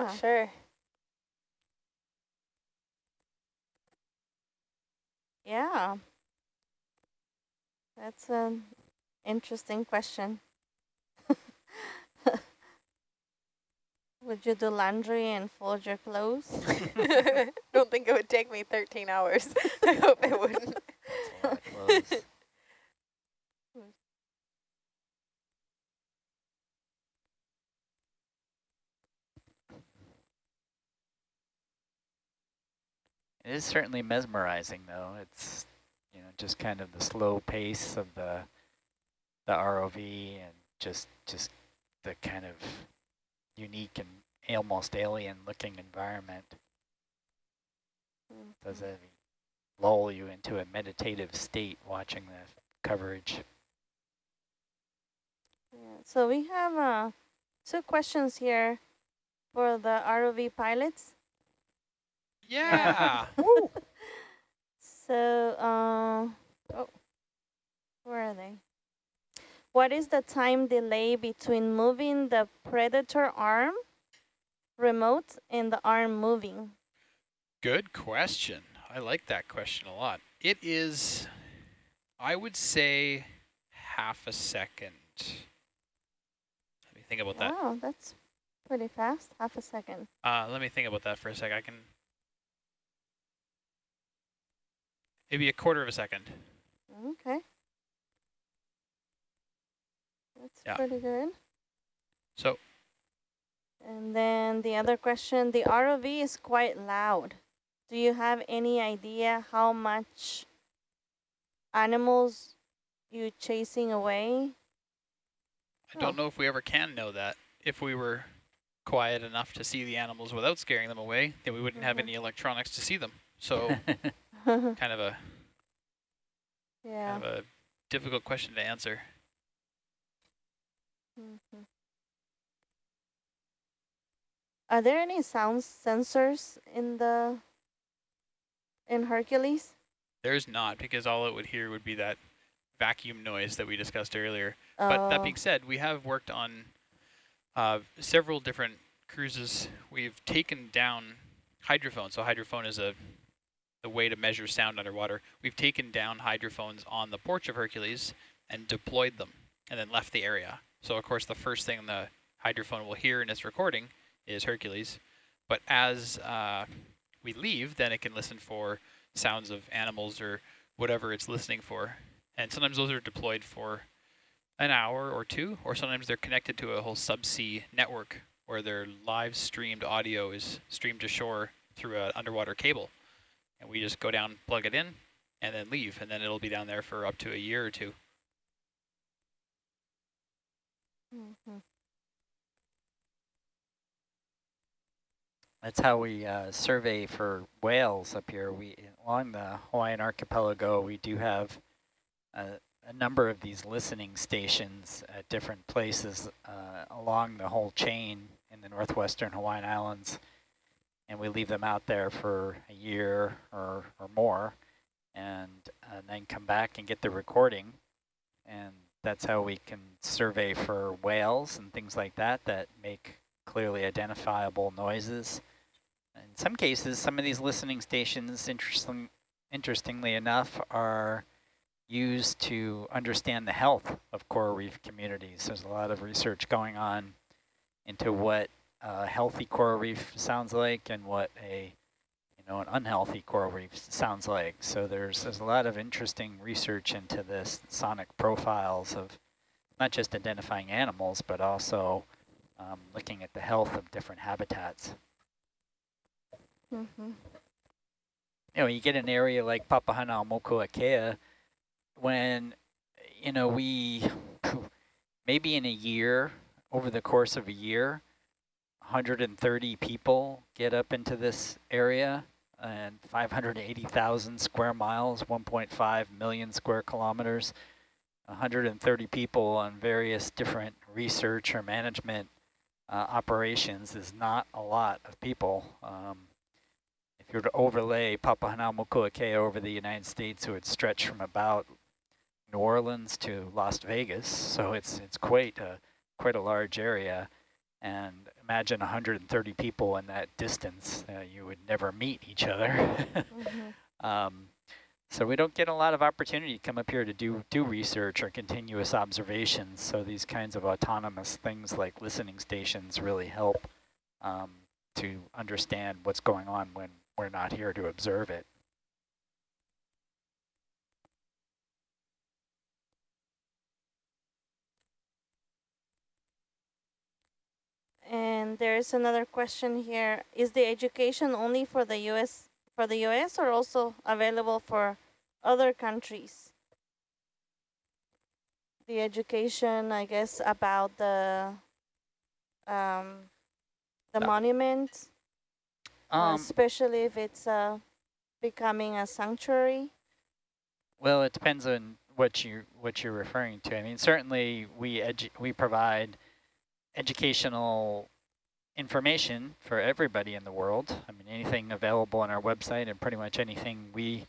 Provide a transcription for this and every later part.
not uh-huh. sure. Yeah. That's an interesting question. Would you do laundry and fold your clothes? Don't think it would take me 13 hours. I hope it wouldn't. It is certainly mesmerizing, though. It's you know just kind of the slow pace of the the ROV and just just the kind of unique and almost alien-looking environment. Mm -hmm. Does it lull you into a meditative state watching the coverage? Yeah, so we have uh, two questions here for the ROV pilots. Yeah. so, uh, oh, where are they? What is the time delay between moving the Predator arm remote and the arm moving? Good question. I like that question a lot. It is, I would say, half a second. Let me think about that. Wow, that's pretty fast. Half a second. Uh, let me think about that for a sec. I can maybe a quarter of a second. Okay. That's yeah. pretty good. So. And then the other question, the ROV is quite loud. Do you have any idea how much animals you chasing away? I don't know if we ever can know that. If we were quiet enough to see the animals without scaring them away, then we wouldn't mm -hmm. have mm-hmm. any electronics to see them. So kind of a yeah. kind of a difficult question to answer. Mm -hmm. Are there any sound sensors in the in Hercules? There's not, because all it would hear would be that vacuum noise that we discussed earlier. Oh. But that being oh. said, we have worked on uh, several different cruises. We've taken down hydrophone. So hydrophone is a the way to measure sound underwater. We've taken down hydrophones on the porch of Hercules and deployed them and then left the area. So of course the first thing the hydrophone will hear in its recording is Hercules. But as uh, we leave, then it can listen for sounds of animals or whatever it's listening for. And sometimes those are deployed for an hour or two, or sometimes they're connected to a whole subsea network where their live streamed audio is streamed to shore through an underwater cable and we just go down, plug it in, and then leave, and then it'll be down there for up to a year or two. Mm -hmm. That's how we uh, survey for whales up here. We along the Hawaiian archipelago, we do have a, a number of these listening stations at different places uh, along the whole chain in the northwestern Hawaiian Islands and we leave them out there for a year or, or more and, and then come back and get the recording. And that's how we can survey for whales and things like that that make clearly identifiable noises. In some cases, some of these listening stations, interesting, interestingly enough, are used to understand the health of coral reef communities. There's a lot of research going on into what a healthy coral reef sounds like and what a you know an unhealthy coral reef sounds like. So there's there's a lot of interesting research into this sonic profiles of not just identifying animals but also um, looking at the health of different habitats. Mm -hmm. You know, you get an area like Papahanaumokuakea when you know we maybe in a year over the course of a year 130 people get up into this area and 580,000 square miles, 1.5 million square kilometers, 130 people on various different research or management uh, operations is not a lot of people. Um, if you were to overlay Papahanaumokuakea over the United States, it would stretch from about New Orleans to Las Vegas. So it's it's quite a quite a large area. And imagine 130 people in that distance, uh, you would never meet each other. Mhm. um, so we don't get a lot of opportunity to come up here to do, do research or continuous observations. So these kinds of autonomous things like listening stations really help um, to understand what's going on when we're not here to observe it. And there's another question here. Is the education only for the US for the US or also available for other countries? The education, I guess, about the um, the Uh, monument, Um, especially if it's uh, becoming a sanctuary. Well, it depends on what you what you're referring to. I mean, certainly we edu we provide educational information for everybody in the world. I mean, anything available on our website and pretty much anything we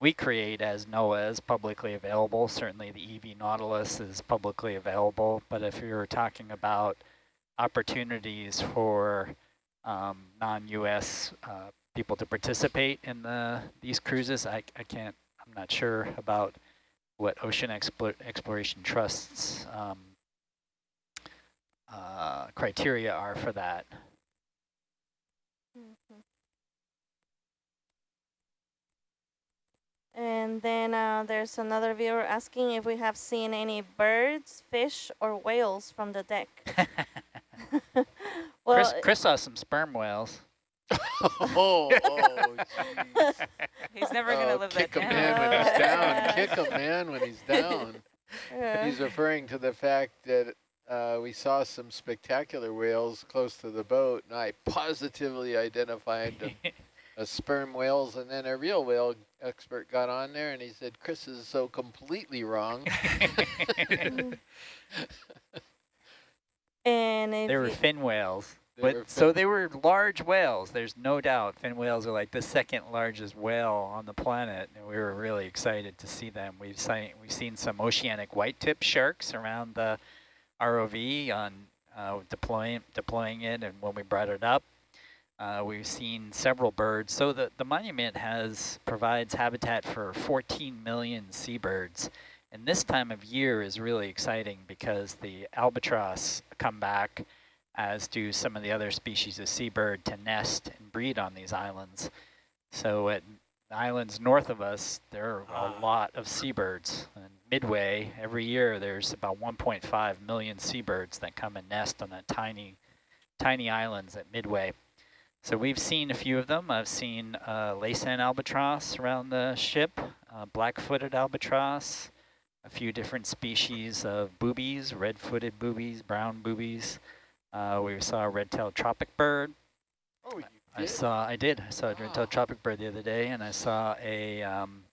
we create as NOAA is publicly available. Certainly the EV Nautilus is publicly available, but if you're talking about opportunities for um, non-U.S. Uh, people to participate in the these cruises, I, I can't I'm not sure about what Ocean Explo Exploration Trust's um, uh, criteria are for that. And then uh, there's another viewer asking if we have seen any birds, fish, or whales from the deck. well, Chris, Chris saw some sperm whales. oh, oh jeez. He's never going to Oh, live kick that Kick a man, when he's down. Kick a man, when he's down. yeah. He's referring to the fact that uh, we saw some spectacular whales close to the boat, and I positively identified them as sperm whales, and then a real whale expert got on there, and he said, Chris is so completely wrong. and they were fin whales. They But so they were large whales. There's no doubt fin whales are like the second largest whale on the planet, and we were really excited to see them. We've seen we've seen some oceanic white-tip sharks around the ROV on uh, deploying deploying it, and when we brought it up, uh, we've seen several birds. So the the monument has provides habitat for 14 million seabirds. And this time of year is really exciting because the albatross come back as do some of the other species of seabird to nest and breed on these islands. So at islands north of us, there are Ah. a lot of seabirds. And Midway, every year there's about 1.5 million seabirds that come and nest on the tiny, tiny islands at Midway. So we've seen a few of them. I've seen uh, Laysan albatross around the ship, uh, black-footed albatross, a few different species of boobies, red-footed boobies, brown boobies. Uh, we saw a red-tailed tropic bird. Oh, you I did? saw, I did. I saw a red-tailed Wow. tropic bird the other day, and I saw a um,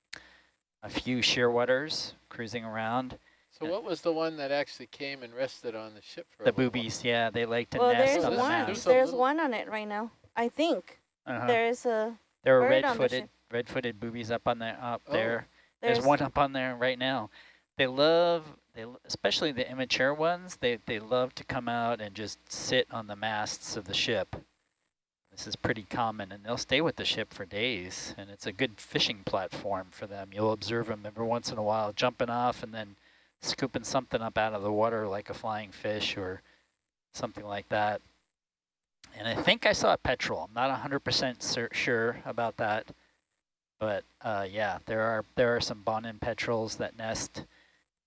a few shearwaters cruising around. So what was the one that actually came and rested on the ship for a The little while? boobies, yeah, they like to well, nest there's on the one. There's mast. a There's one on it right now. I think Uh-huh. there's a There are bird on red-footed, ship. red-footed boobies up on there, up Oh. there. There's, there's one up on there right now. They love, they especially the immature ones. They they love to come out and just sit on the masts of the ship. This is pretty common, and they'll stay with the ship for days. And it's a good fishing platform for them. You'll observe them every once in a while jumping off and then scooping something up out of the water like a flying fish or something like that. And I think I saw a petrel. I'm not 100% sure about that. But uh, yeah, there are there are some Bonin petrels that nest.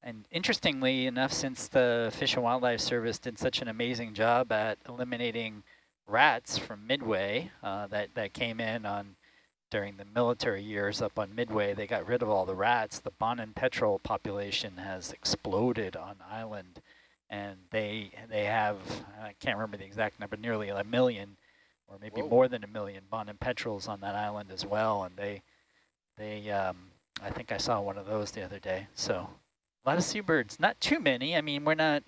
And interestingly enough, since the Fish and Wildlife Service did such an amazing job at eliminating rats from Midway uh, that, that came in on during the military years up on Midway, they got rid of all the rats. The Bonin petrel population has exploded on island. And they they have, I can't remember the exact number, nearly a million or maybe Whoa. more than a million Bonin petrels on that island as well. And they they, um, I think I saw one of those the other day. So a lot of seabirds, not too many. I mean, we're not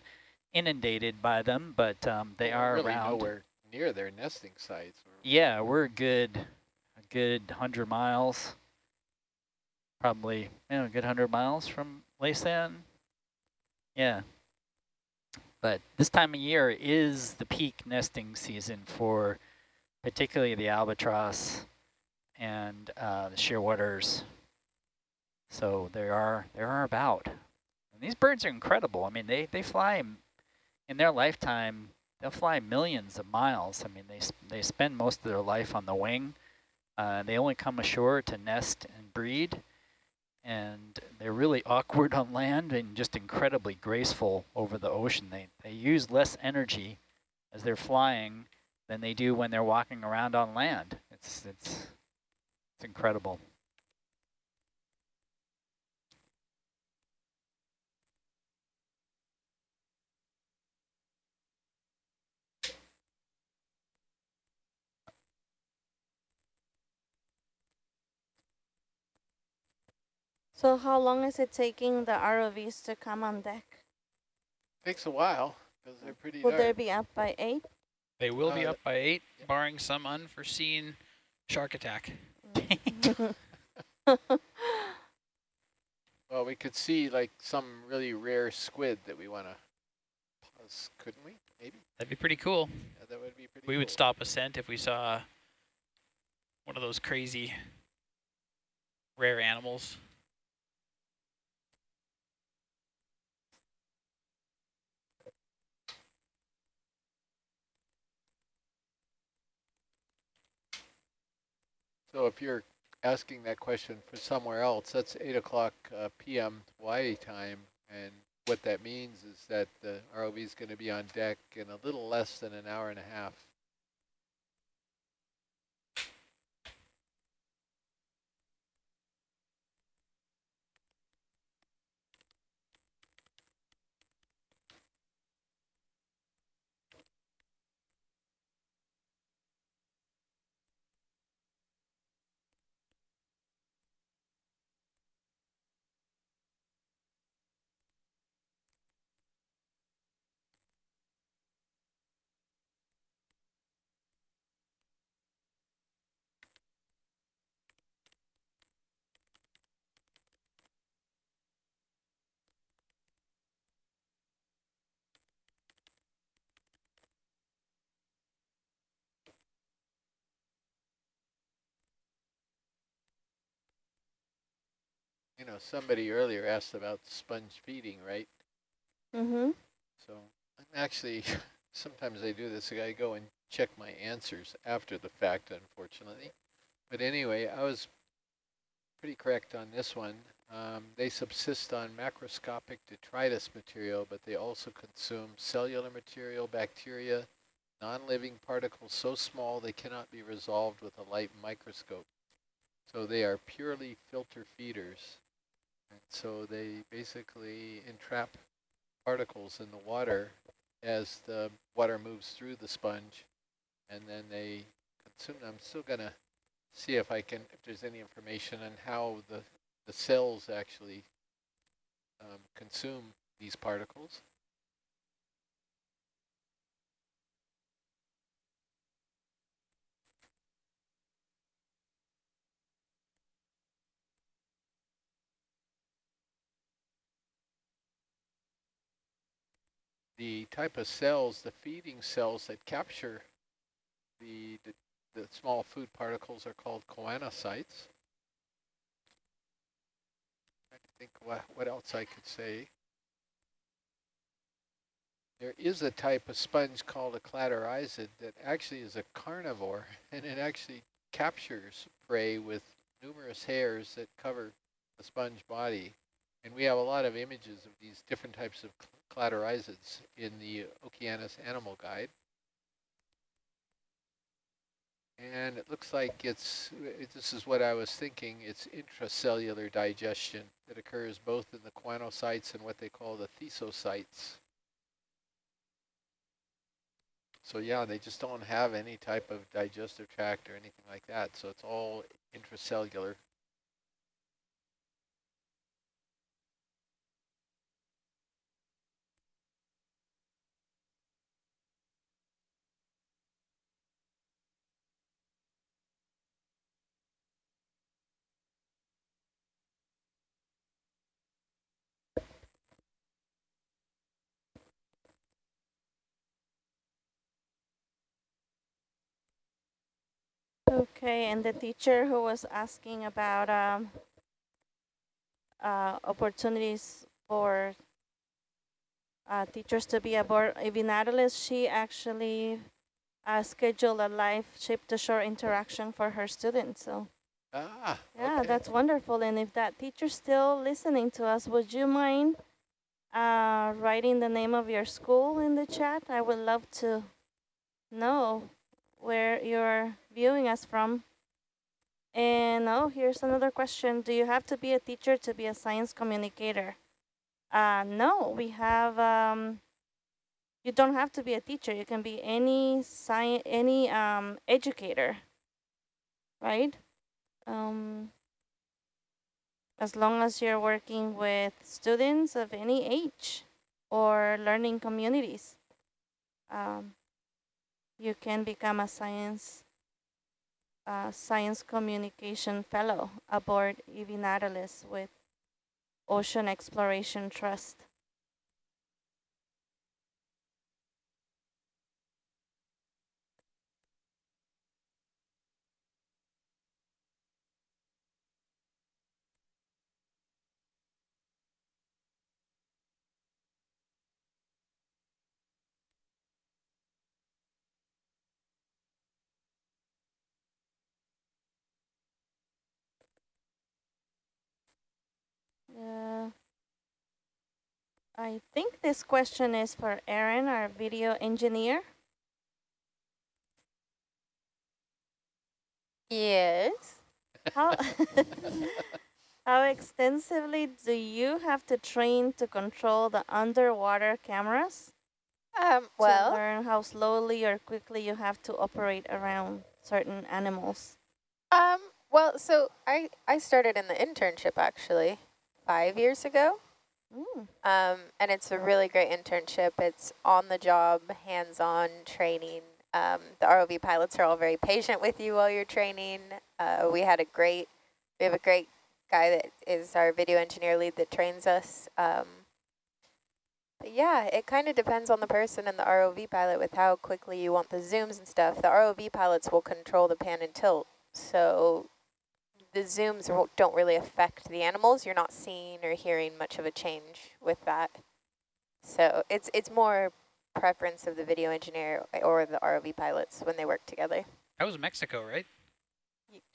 inundated by them, but um, they are really around. nowhere near their nesting sites. Yeah, we're good, a good hundred miles, probably, you know, a good hundred miles from Laysan. Yeah. But this time of year is the peak nesting season for particularly the albatross and uh, the shearwaters. So there are there are about. And these birds are incredible. I mean, they they fly in their lifetime. They'll fly millions of miles. I mean, they they spend most of their life on the wing. Uh, they only come ashore to nest and breed, and they're really awkward on land and just incredibly graceful over the ocean. They they use less energy as they're flying than they do when they're walking around on land. It's it's it's incredible. So how long is it taking the ROVs to come on deck? Takes a while because they're pretty Will dark. they be up by 8? They will be Uh, up by eight, barring some unforeseen shark attack. Well, we could see like some really rare squid that we want to pause, couldn't we? Maybe. That'd be pretty cool. Yeah, that would be pretty We would stop ascent if we saw one of those crazy rare animals. So if you're asking that question for somewhere else, that's 8 o'clock uh, p.m. Hawaii time. And what that means is that the ROV is going to be on deck in a little less than an hour and a half. You know, somebody earlier asked about sponge feeding, right? Mm-hmm. So I'm actually, sometimes I do this, I go and check my answers after the fact, unfortunately. But anyway, I was pretty correct on this one. Um, they subsist on macroscopic detritus material, but they also consume cellular material, bacteria, non-living particles so small they cannot be resolved with a light microscope. So they are purely filter feeders. So they basically entrap particles in the water as the water moves through the sponge and then they consume them. I'm still going to see if I can, if there's any information on how the, the cells actually um, consume these particles. The type of cells, the feeding cells that capture the, the, the small food particles are called choanocytes. I think what, what else I could say. There is a type of sponge called a cladorhizid that actually is a carnivore, and it actually captures prey with numerous hairs that cover the sponge body. And we have a lot of images of these different types of cladorhizids in the Okeanos Animal Guide. And it looks like it's, it, this is what I was thinking, it's intracellular digestion that occurs both in the choanocytes and what they call the thesocytes. So yeah, they just don't have any type of digestive tract or anything like that. So it's all intracellular. Okay, and the teacher who was asking about um, uh, opportunities for uh, teachers to be aboard Nautilus, she actually uh, scheduled a live ship-to-shore interaction for her students. So Ah, yeah, okay. that's wonderful. And if that teacher's still listening to us, would you mind uh, writing the name of your school in the chat? I would love to know where you're viewing us from. And oh, here's another question. Do you have to be a teacher to be a science communicator? Uh, no, we have, um, you don't have to be a teacher. You can be any science, any um, educator, right? Um, as long as you're working with students of any age or learning communities, um, you can become a science uh, science communication fellow aboard EV Nautilus with Ocean Exploration Trust. Uh, I think this question is for Aaron, our video engineer. Yes. How, how extensively do you have to train to control the underwater cameras? Um, well, to learn how slowly or quickly you have to operate around certain animals. um, well, so I, I started in the internship actually five years ago. Mm. Um, and it's a really great internship. It's on the job, hands-on training. Um, the ROV pilots are all very patient with you while you're training. Uh, we had a great, we have a great guy that is our video engineer lead that trains us. Um, but yeah, it kind of depends on the person and the ROV pilot with how quickly you want the zooms and stuff. The ROV pilots will control the pan and tilt. So the zooms don't really affect the animals. You're not seeing or hearing much of a change with that. So it's it's more preference of the video engineer or the ROV pilots when they work together. That was Mexico, right?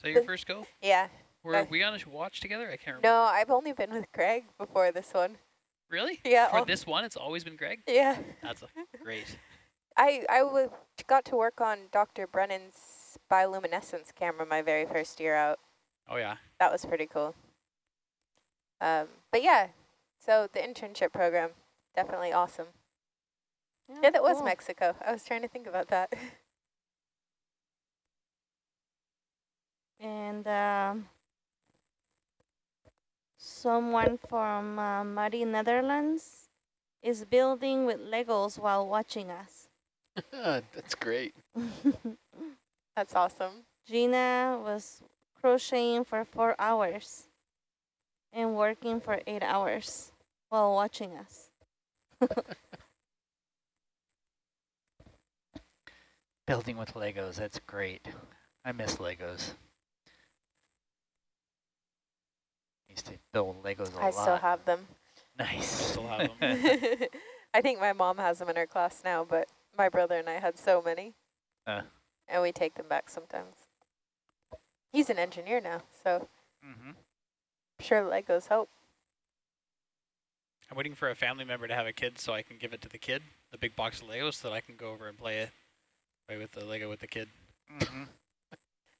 That your first go? Yeah. Were Uh, we on a watch together? I can't remember. No, I've only been with Greg before this one. Really? Yeah. For this one, it's always been Greg? yeah. That's a, great. I I w- got to work on Dr. Brennan's bioluminescence camera my very first year out. Oh, yeah. That was pretty cool. Um, but yeah, so the internship program, definitely awesome. Yeah, that was. Mexico. I was trying to think about that. And um, someone from uh, Muddy Netherlands is building with Legos while watching us. That's great. That's awesome. Gina was crocheting for four hours and working for eight hours while watching us. Building with Legos, that's great. I miss Legos. Used to build Legos a I lot. I still have them. Nice. still have I think my mom has them in her class now, but my brother and I had so many. Uh. And we take them back sometimes. He's an engineer now, so hmm I'm sure Legos help. I'm waiting for a family member to have a kid so I can give it to the kid, the big box of Legos, so that I can go over and play it, play with the Lego with the kid. hmm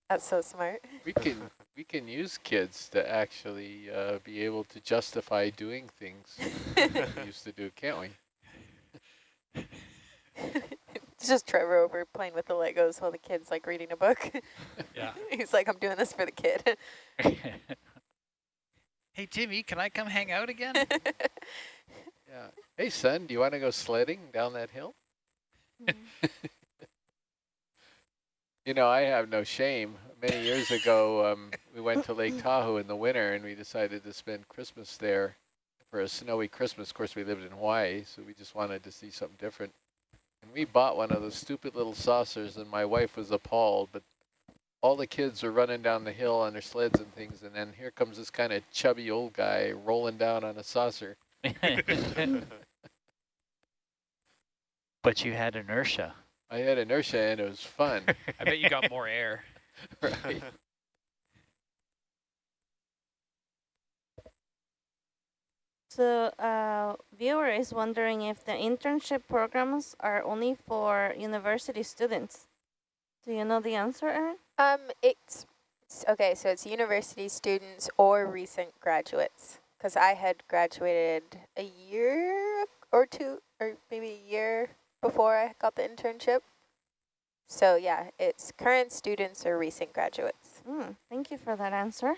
That's so smart. We can we can use kids to actually uh, be able to justify doing things we used to do, can't we? it's just Trevor over playing with the Legos while the kid's like reading a book. Yeah. He's like, I'm doing this for the kid. hey, Jimmy, can I come hang out again? Yeah. Hey, son, do you want to go sledding down that hill? You know, I have no shame. Many years ago, um, we went to Lake Tahoe in the winter, and we decided to spend Christmas there for a snowy Christmas. Of course, we lived in Hawaii, so we just wanted to see something different. And we bought one of those stupid little saucers, and my wife was appalled, but all the kids are running down the hill on their sleds and things, and then here comes this kind of chubby old guy rolling down on a saucer. but you had inertia. I had inertia and it was fun. I bet you got more air. right. So uh, viewer is wondering if the internship programs are only for university students. Do you know the answer, Erin? Um, it's, it's okay. So it's university students or recent graduates. Because I had graduated a year or two, or maybe a year before I got the internship. So yeah, it's current students or recent graduates. Mm, thank you for that answer.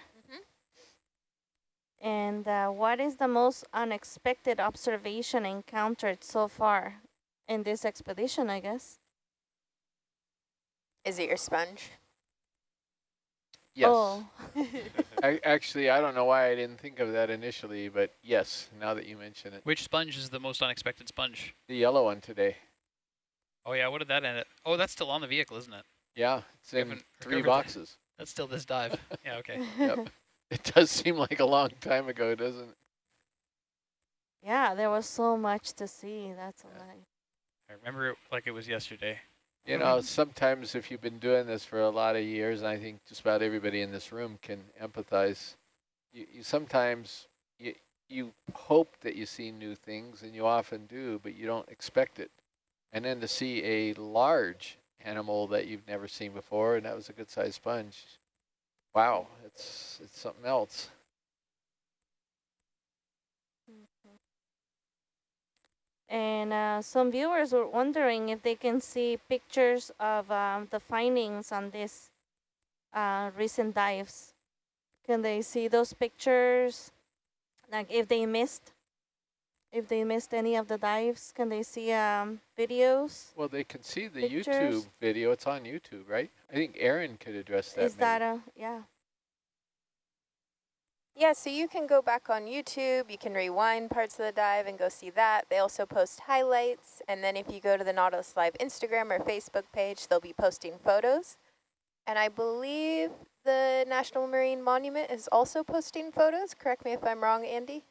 And uh, what is the most unexpected observation encountered so far in this expedition, I guess? Is it your sponge? Yes. Oh. I, actually, I don't know why I didn't think of that initially, but yes, now that you mention it. Which sponge is the most unexpected sponge? The yellow one today. Oh yeah, what did that end at? Oh, that's still on the vehicle, isn't it? Yeah, it's in three boxes. That's still this dive. yeah, okay. Yep. It does seem like a long time ago, doesn't it? yeah, there was so much to see. That's Yeah. why. I remember it like it was yesterday. You know, sometimes if you've been doing this for a lot of years, and I think just about everybody in this room can empathize, you, you sometimes, you, you hope that you see new things, and you often do, but you don't expect it. And then to see a large animal that you've never seen before, and that was a good-sized sponge, wow, it's, it's something else. And uh, some viewers were wondering if they can see pictures of um, the findings on this uh, recent dives. Can they see those pictures? Like if they missed, if they missed any of the dives, can they see um, videos? Well, they can see the Pictures. YouTube video. It's on YouTube, right? I think Aaron could address that. Is maybe. that a, yeah. Yeah, so you can go back on YouTube, you can rewind parts of the dive and go see that. They also post highlights, and then if you go to the Nautilus Live Instagram or Facebook page, they'll be posting photos. And I believe the National Marine Monument is also posting photos. Correct me if I'm wrong, Andy,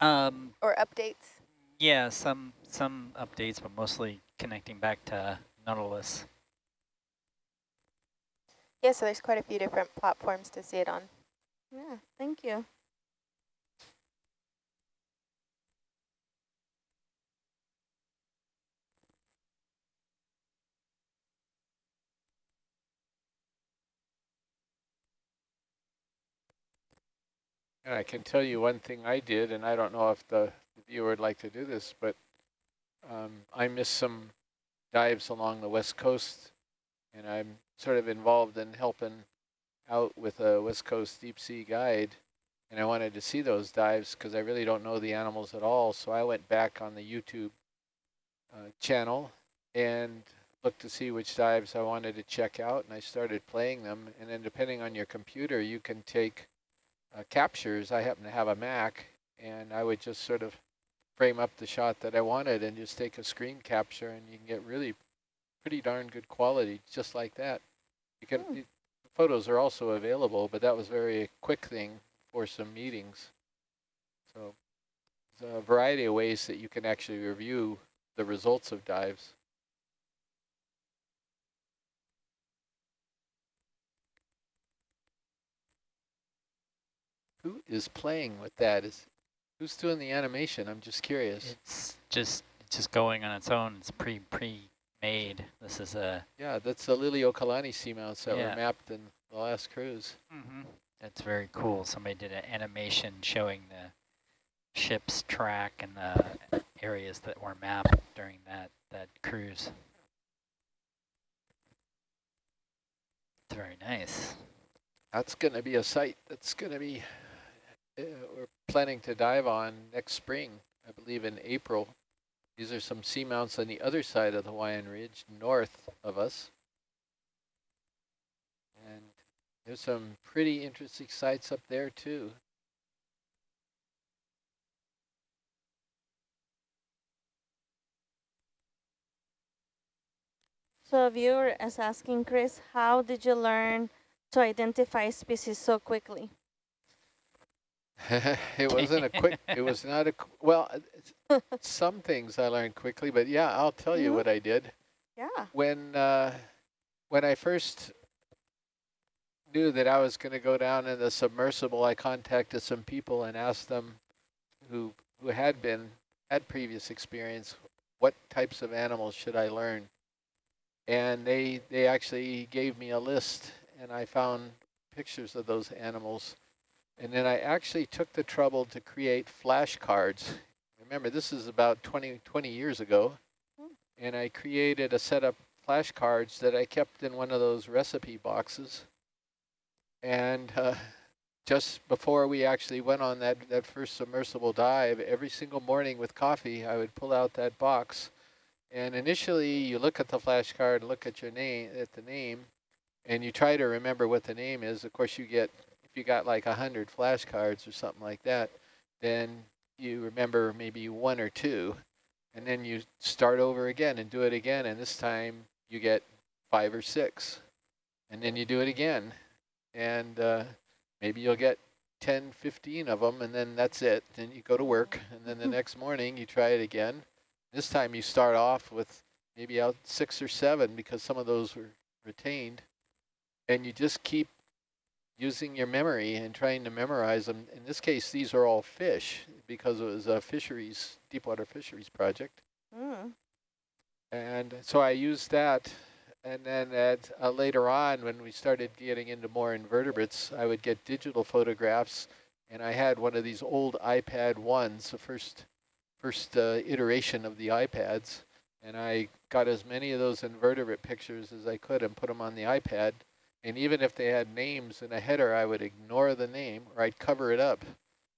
Um, or updates. yeah, some some updates, but mostly connecting back to Nautilus. Yeah, so there's quite a few different platforms to see it on. Yeah, thank you. And I can tell you one thing I did, and I don't know if the, the viewer would like to do this, but um, I missed some dives along the west coast, and I'm sort of involved in helping out with a west coast deep sea guide, and I wanted to see those dives because I really don't know the animals at all, so I went back on the YouTube uh, channel and looked to see which dives I wanted to check out, and I started playing them, and then depending on your computer, you can take uh, captures. I happen to have a Mac, and I would just sort of frame up the shot that I wanted and just take a screen capture, and you can get really pretty darn good quality just like that. You can the photos are also available, but that was very quick thing for some meetings. So there's a variety of ways that you can actually review the results of dives. Who is playing with that? Is who's doing the animation? I'm just curious. It's just just going on its own. It's pre pre made. This is a. Yeah, that's the Liliuokalani seamounts that Yeah. were mapped in the last cruise. Mm-hmm. That's very cool. Somebody did an animation showing the ship's track and the areas that were mapped during that that cruise. It's very nice. That's going to be a site that's going to be, Uh, we're planning to dive on next spring, I believe in April. These are some seamounts on the other side of the Hawaiian Ridge, north of us. And there's some pretty interesting sites up there too. So a viewer is asking, Chris, how did you learn to identify species so quickly? it wasn't a quick, it was not a, well, some things I learned quickly, but yeah, I'll tell you mm -hmm. what I did. Yeah. When, uh, when I first knew that I was going to go down in the submersible, I contacted some people and asked them who, who had been, had previous experience, what types of animals should I learn? And they, they actually gave me a list and I found pictures of those animals. And then I actually took the trouble to create flashcards. Remember, this is about 20, 20 years ago. Hmm. And I created a set of flashcards that I kept in one of those recipe boxes. And uh, just before we actually went on that, that first submersible dive, every single morning with coffee, I would pull out that box. And initially, you look at the flashcard, look at your name, at the name, and you try to remember what the name is. Of course, you get, if you got like 100 flashcards or something like that, then you remember maybe one or two, and then you start over again and do it again, and this time you get five or six, and then you do it again, and uh, maybe you'll get 10, 15 of them, and then that's it. Then you go to work, and then the hmm. next morning you try it again. This time you start off with maybe out six or seven because some of those were retained and you just keep using your memory and trying to memorize them. In this case, these are all fish because it was a fisheries, deep water fisheries project. Mm. And so I used that. And then at, uh, later on, when we started getting into more invertebrates, I would get digital photographs. And I had one of these old iPad 1s, the first, first uh, iteration of the iPads. And I got as many of those invertebrate pictures as I could and put them on the iPad. And even if they had names in a header, I would ignore the name or I'd cover it up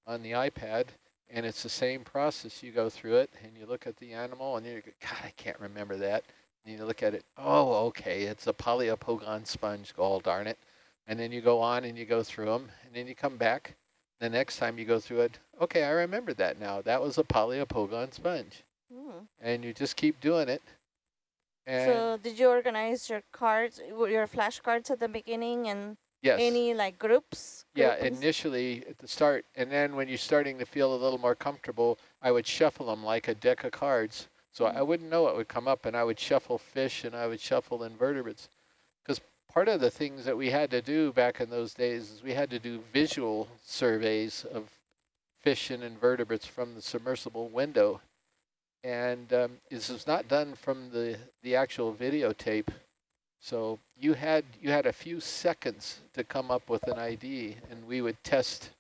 on the iPad. And it's the same process. You go through it and you look at the animal and you go, God, I can't remember that. And you look at it, oh, okay, it's a Poliopogon sponge, gall darn it. And then you go on and you go through them and then you come back. The next time you go through it, okay, I remember that now. That was a Poliopogon sponge. Mm. And you just keep doing it and so did you organize your cards, your flashcards at the beginning and yes. any like groups? Yeah, initially at the start. And then when you're starting to feel a little more comfortable, I would shuffle them like a deck of cards. So mm -hmm. I wouldn't know what would come up and I would shuffle fish and I would shuffle invertebrates. Because part of the things that we had to do back in those days is we had to do visual surveys of fish and invertebrates from the submersible window and um, this was not done from the the actual videotape. So you had you had a few seconds to come up with an ID, and we would test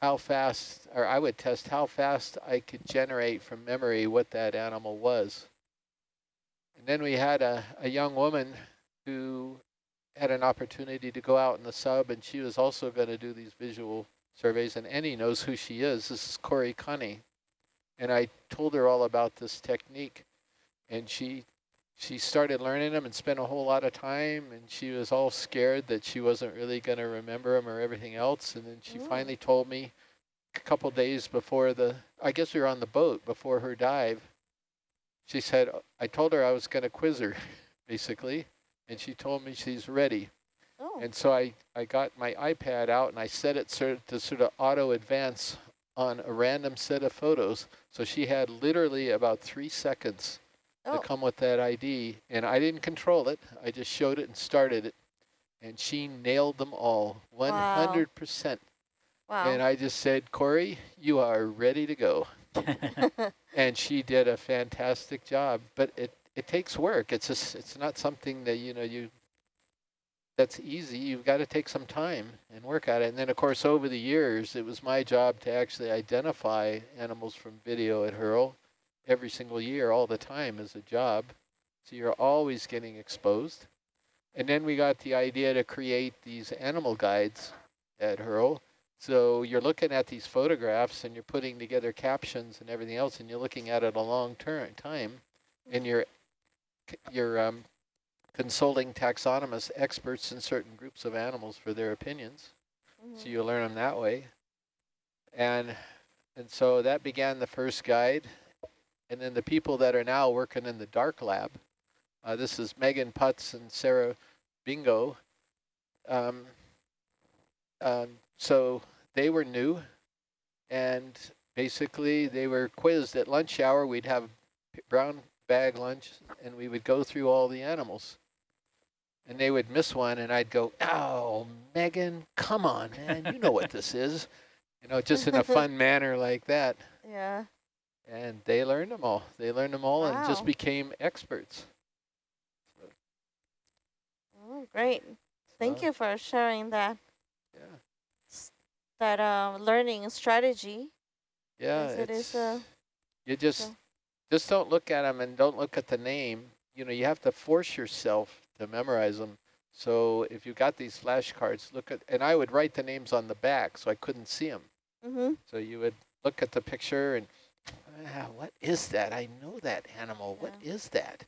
how fast, or I would test how fast I could generate from memory what that animal was. And then we had a, a young woman who had an opportunity to go out in the sub, and she was also going to do these visual surveys, and Annie knows who she is. This is Corey Cunny. And I told her all about this technique, and she she started learning them and spent a whole lot of time, and she was all scared that she wasn't really going to remember them or everything else. And then she Ooh. finally told me a couple days before the, I guess we were on the boat before her dive, she said, I told her I was going to quiz her, basically, and she told me she's ready. Oh. And so I, I got my iPad out and I set it sort of to sort of auto advance on a random set of photos. So she had literally about three seconds oh. to come with that ID. And I didn't control it. I just showed it and started it. And she nailed them all, 100%. Wow. wow. And I just said, Corey, you are ready to go. and she did a fantastic job. But it, it takes work. It's just, it's not something that, you know, you that's easy. You've got to take some time and work at it. And then, of course, over the years, it was my job to actually identify animals from video at Hurl every single year, all the time as a job. So you're always getting exposed. And then we got the idea to create these animal guides at Hurl. So you're looking at these photographs and you're putting together captions and everything else, and you're looking at it a long term time, and you're you're um, consulting taxonomists, experts in certain groups of animals for their opinions. Mm -hmm. So you learn them that way. And, and so that began the first guide. And then the people that are now working in the dark lab Uh, this is Megan Putts and Sarah Bingo. Um, um, so they were new, and basically they were quizzed at lunch hour. We'd have brown bag lunch, and we would go through all the animals. And they would miss one, and I'd go, oh, Megan, come on, man, you know what this is. You know, just in a fun manner like that. Yeah. And they learned them all. They learned them all wow. and just became experts. Oh, great. Thank so, you for sharing that. Yeah. That uh, learning strategy. Yeah, it is. Uh, you just so. just don't look at them and don't look at the name. You know, you have to force yourself to memorize them. So if you got these flashcards, look at, and I would write the names on the back so I couldn't see them. Mm -hmm. So you would look at the picture and, ah, what is that? I know that animal. Yeah. What is that?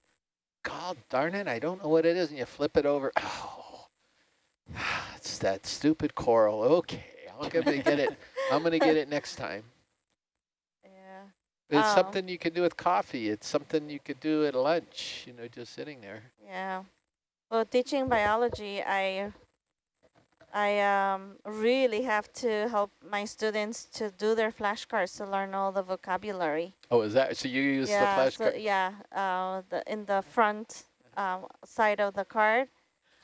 God darn it, I don't know what it is. And you flip it over. Oh, it's that stupid coral. Okay, I'm gonna get it. I'm gonna get it next time. Yeah. It's oh. something you can do with coffee. It's something you could do at lunch. You know, just sitting there. Yeah. Well, teaching biology, I I um, really have to help my students to do their flashcards to learn all the vocabulary. Oh, is that, so you use yeah, the flashcard? So, yeah, uh, the, in the front um, side of the card,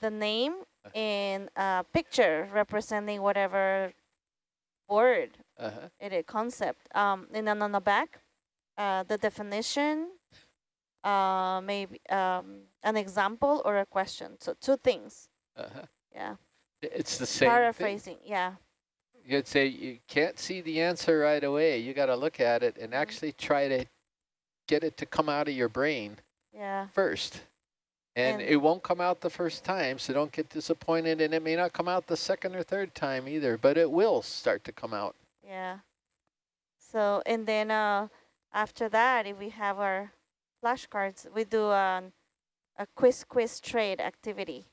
the name uh-huh. and a picture representing whatever word, uh -huh. it is, concept. Um, and then on the back, uh, the definition, uh, maybe um, an example or a question. So two things. -huh. Yeah. It's the same Paraphrasing, thing. yeah. You'd say you can't see the answer right away. You got to look at it and mm -hmm. actually try to get it to come out of your brain yeah. first. And, and, it won't come out the first time, so don't get disappointed. And it may not come out the second or third time either, but it will start to come out. Yeah. So, and then uh, after that, if we have our flashcards, we do um, a quiz quiz trade activity.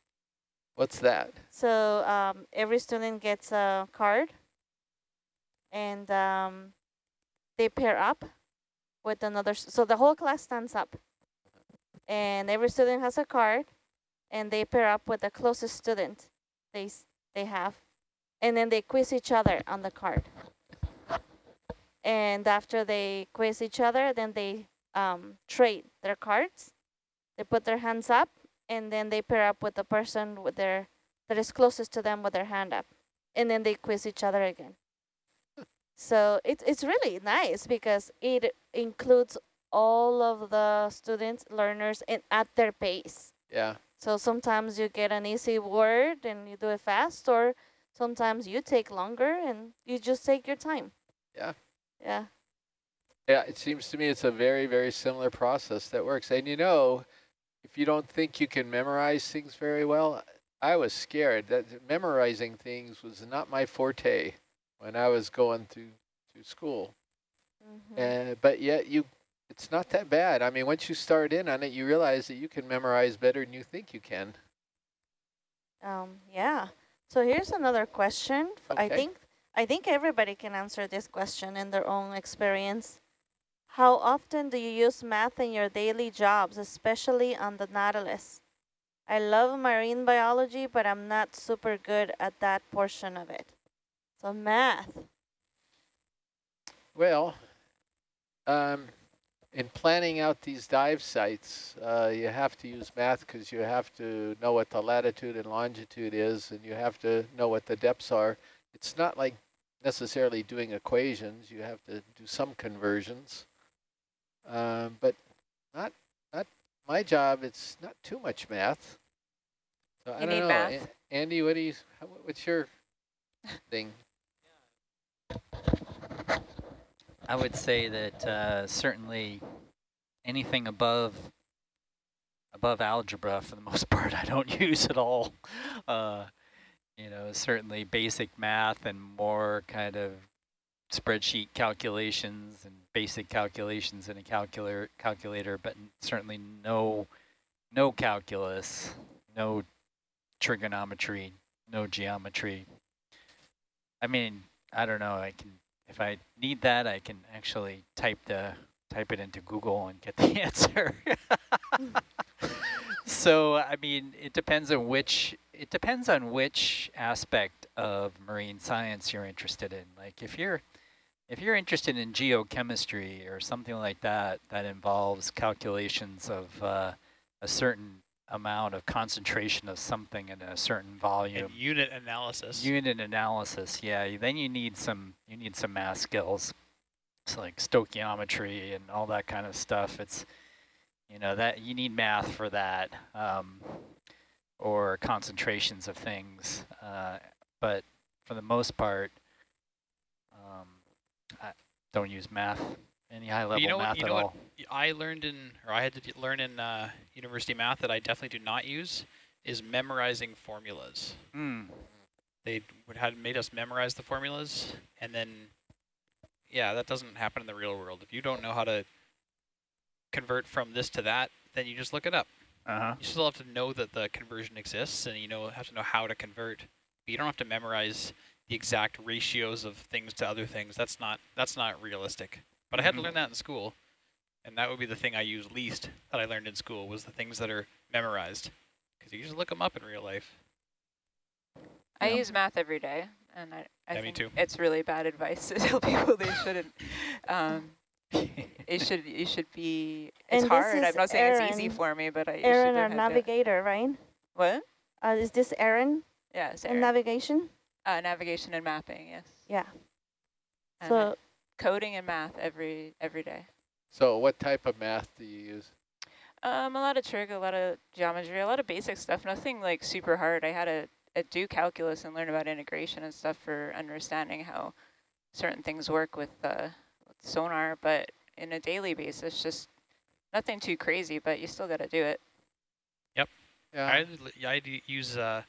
What's that? So um, every student gets a card and um, they pair up with another. So the whole class stands up and every student has a card and they pair up with the closest student they, they have. And then they quiz each other on the card. And after they quiz each other, then they um, trade their cards. They put their hands up and then they pair up with the person with their that is closest to them with their hand up, and then they quiz each other again. so it's it's really nice because it includes all of the students, learners, and at their pace. Yeah. So sometimes you get an easy word and you do it fast, or sometimes you take longer and you just take your time. Yeah. Yeah. Yeah, it seems to me it's a very, very similar process that works. And you know, if you don't think you can memorize things very well, I was scared. That memorizing things was not my forte when I was going to to school. Mm -hmm. And but yet you, it's not that bad. I mean, once you start in on it, you realize that you can memorize better than you think you can. Um. Yeah. So here's another question. Okay. I think I think everybody can answer this question in their own experience. How often do you use math in your daily jobs, especially on the Nautilus? I love marine biology, but I'm not super good at that portion of it. So math. Well, um, in planning out these dive sites, uh, you have to use math because you have to know what the latitude and longitude is, and you have to know what the depths are. It's not like necessarily doing equations. You have to do some conversions. Um, but not not my job. It's not too much math. So you I don't need know. math. Andy, what do you? What's your thing? I would say that uh, certainly anything above above algebra, for the most part, I don't use at all. Uh, you know, certainly basic math and more kind of spreadsheet calculations and basic calculations in a calculator, calculator, but certainly no, no calculus, no trigonometry, no geometry. I mean, I don't know. I can, if I need that, I can actually type the type it into Google and get the answer. so I mean, it depends on which it depends on which aspect of marine science you're interested in. Like if you're if you're interested in geochemistry or something like that that involves calculations of uh, a certain amount of concentration of something in a certain volume. And unit analysis. Unit analysis, yeah. Then you need some you need some math skills. It's like stoichiometry and all that kind of stuff. It's you know that you need math for that, um, or concentrations of things. Uh, but for the most part, I don't use math any high level you know math what, you at know all. What I learned in, or I had to learn in uh, university math that I definitely do not use is memorizing formulas. Mm. They would had made us memorize the formulas, and then, yeah, that doesn't happen in the real world. If you don't know how to convert from this to that, then you just look it up. Uh huh. You still have to know that the conversion exists, and you know have to know how to convert. But you don't have to memorize the exact ratios of things to other things. That's not that's not realistic. But I had to Mhm. learn that in school, and that would be the thing I use least that I learned in school was the things that are memorized, because you just look them up in real life. I Yeah. use math every day, and I, I Yeah, me think too. it's really bad advice to tell people they shouldn't. Um, it should it should be. It's And hard. I'm not saying it's easy for me, but I. you Aaron, should our learn how to- navigator, right? What? Uh, is this Aaron Yeah, it's in navigation? Uh, navigation and mapping. Yes. Yeah. And So coding and math every every day. So what type of math do you use? Um, a lot of trig, a lot of geometry, a lot of basic stuff. Nothing like super hard. I had to uh, do calculus and learn about integration and stuff for understanding how certain things work with, uh, with sonar. But in a daily basis, just nothing too crazy. But you still got to do it. Yep. Yeah. I I use uh,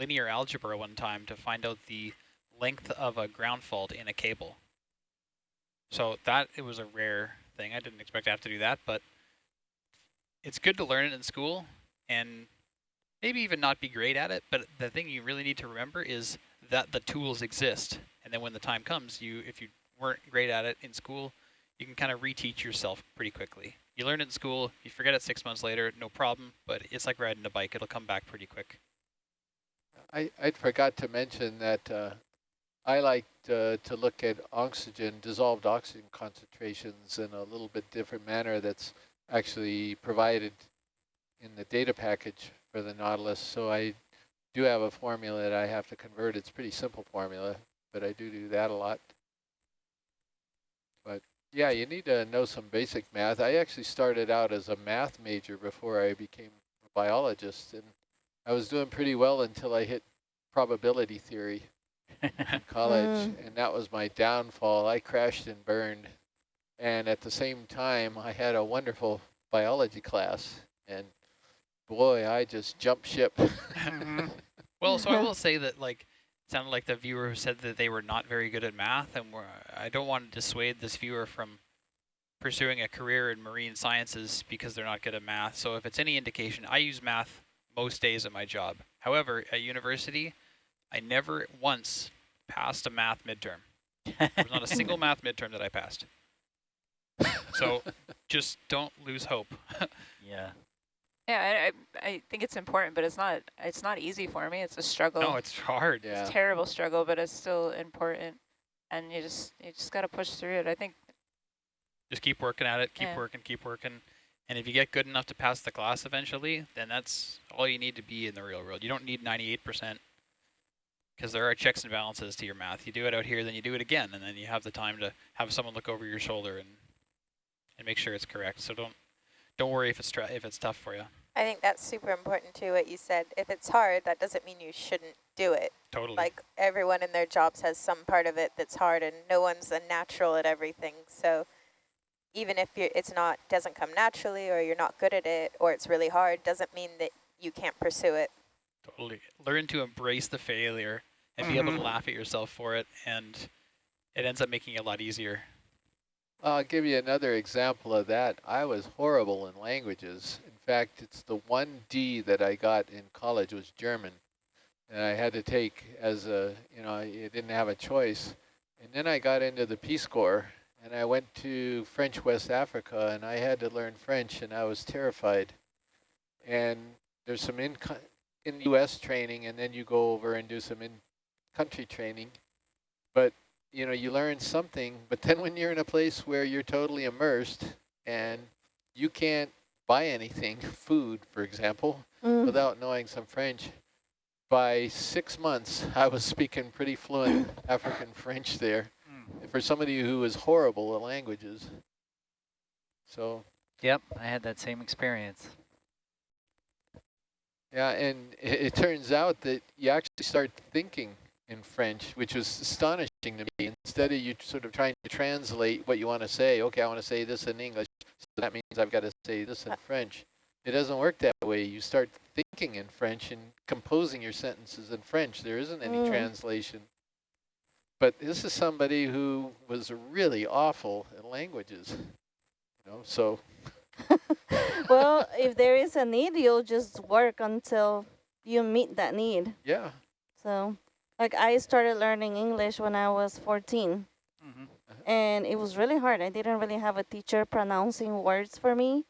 linear algebra one time to find out the length of a ground fault in a cable. So that it was a rare thing. I didn't expect to have to do that, but it's good to learn it in school and maybe even not be great at it. But the thing you really need to remember is that the tools exist, and then when the time comes, you if you weren't great at it in school, you can kind of reteach yourself pretty quickly. You learn it in school, you forget it six months later, no problem, but it's like riding a bike. It'll come back pretty quick. I, I forgot to mention that uh, I like to, to look at oxygen, dissolved oxygen concentrations in a little bit different manner that's actually provided in the data package for the Nautilus. So I do have a formula that I have to convert. It's pretty simple formula, but I do do that a lot. But yeah, you need to know some basic math. I actually started out as a math major before I became a biologist, and I was doing pretty well until I hit probability theory in college, Mm. and that was my downfall. I crashed and burned, and at the same time, I had a wonderful biology class, and boy, I just jumped ship. Well, so I will say that like it sounded like the viewer said that they were not very good at math, and we're, I don't want to dissuade this viewer from pursuing a career in marine sciences because they're not good at math. So if it's any indication, I use math most days at my job. However, at university, I never once passed a math midterm. There was not a single math midterm that I passed. So just don't lose hope. yeah. Yeah, I, I, I think it's important, but it's not it's not easy for me. It's a struggle. no, it's hard. yeah. It's a terrible struggle, but it's still important, and you just you just got to push through it. I think Just keep working at it, keep Yeah. working, keep working. And if you get good enough to pass the class eventually, then that's all you need to be in the real world. You don't need 98% because there are checks and balances to your math. You do it out here, then you do it again, and then you have the time to have someone look over your shoulder and and make sure it's correct. So don't don't worry if it's tr- if it's tough for you. I think that's super important too, what you said. If it's hard, that doesn't mean you shouldn't do it. Totally. Like everyone in their jobs has some part of it that's hard and no one's a natural at everything. So even if you it's not doesn't come naturally or you're not good at it or it's really hard, doesn't mean that you can't pursue it. Totally. Learn to embrace the failure and be able to Mhm. laugh at yourself for it, and it ends up making it a lot easier. I'll give you another example of that. I was horrible in languages. In fact, it's the one D that I got in college was German. And I had to take as a, you know, I didn't have a choice. And then I got into the Peace Corps and I went to French West Africa and I had to learn French and I was terrified. and there's some in in U.S. training, and then you go over and do some in-country training. But you know, you learn something. But then when you're in a place where you're totally immersed and you can't buy anything, food, for example, mm. without knowing some French. By six months, I was speaking pretty fluent African French there. For somebody who was horrible at languages. So. Yep, I had that same experience. Yeah, and it, it turns out that you actually start thinking in French, which was astonishing to me. Instead of you sort of trying to translate what you want to say, okay, I want to say this in English, so that means I've got to say this in French. It doesn't work that way. You start thinking in French and composing your sentences in French. There isn't any mm. translation. But this is somebody who was really awful at languages, you know, so. well, if there is a need, you'll just work until you meet that need. Yeah. So, like I started learning English when I was 14. Mm -hmm. And it was really hard. I didn't really have a teacher pronouncing words for me.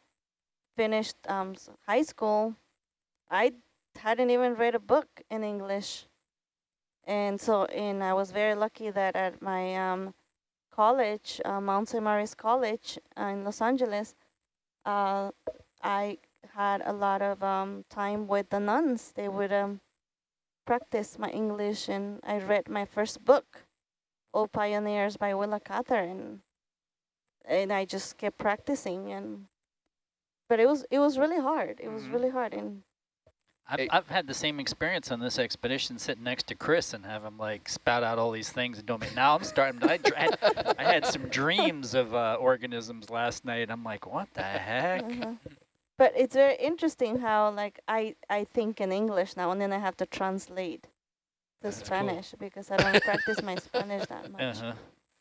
Finished um, high school. I hadn't even read a book in English. And so, and I was very lucky that at my um, college, uh, Mount St. Mary's College uh, in Los Angeles, uh, I had a lot of um, time with the nuns. They would um, practice my English and I read my first book Old Pioneers by Willa Cather and and I just kept practicing and but it was it was really hard. It was mm -hmm. really hard and I've, I've had the same experience on this expedition sitting next to Chris and have him like spout out all these things and don't make, now I'm starting, I, had, I had some dreams of uh, organisms last night. I'm like, what the heck? Uh -huh. But it's very interesting how like I, I think in English now and then I have to translate the Spanish cool. because I don't practice my Spanish that much. Uh -huh.